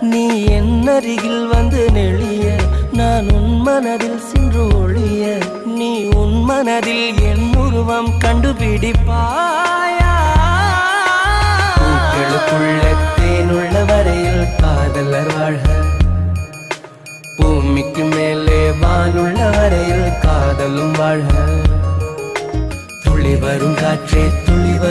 நீ என் அருகில் வந்து நெளிய நான் உன் மனதில் சென்று ஒழிய நீ உன் மனதில் என் உருவம் கண்டுபிடிப்பாயா? தேனுள்ள வரையில் காதலர் வாழ்க. பூமிக்கு மேலே வானுள்ள வரையில் காதலும் வாழ்க. துளி வரும் காற்றே துளி வரும்